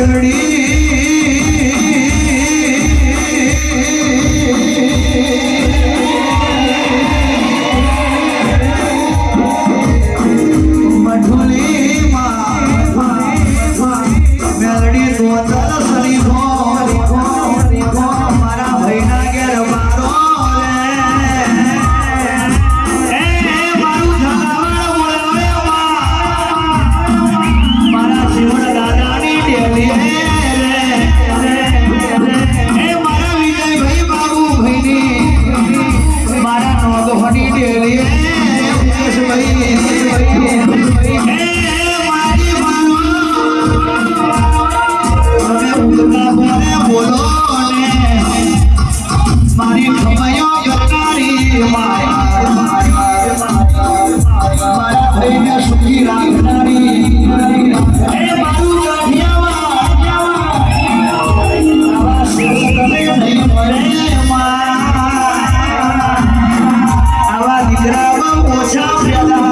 liberty કોઈને સુખી રાખનારી એ મારું Tchau, tchau, tchau.